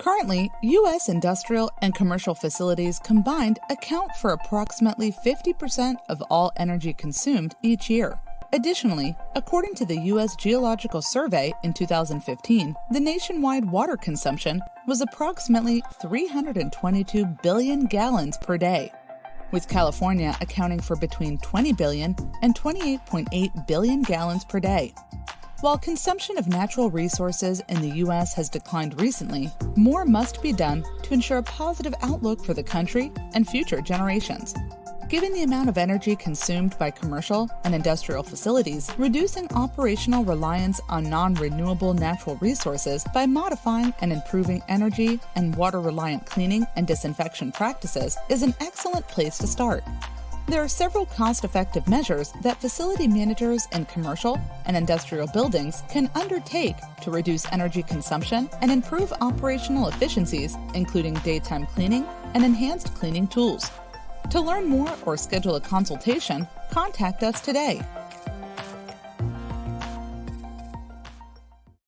Currently, U.S. industrial and commercial facilities combined account for approximately 50% of all energy consumed each year. Additionally, according to the U.S. Geological Survey in 2015, the nationwide water consumption was approximately 322 billion gallons per day, with California accounting for between 20 billion and 28.8 billion gallons per day. While consumption of natural resources in the U.S. has declined recently, more must be done to ensure a positive outlook for the country and future generations. Given the amount of energy consumed by commercial and industrial facilities, reducing operational reliance on non renewable natural resources by modifying and improving energy and water reliant cleaning and disinfection practices is an excellent place to start. There are several cost effective measures that facility managers in commercial and industrial buildings can undertake to reduce energy consumption and improve operational efficiencies, including daytime cleaning and enhanced cleaning tools. To learn more or schedule a consultation, contact us today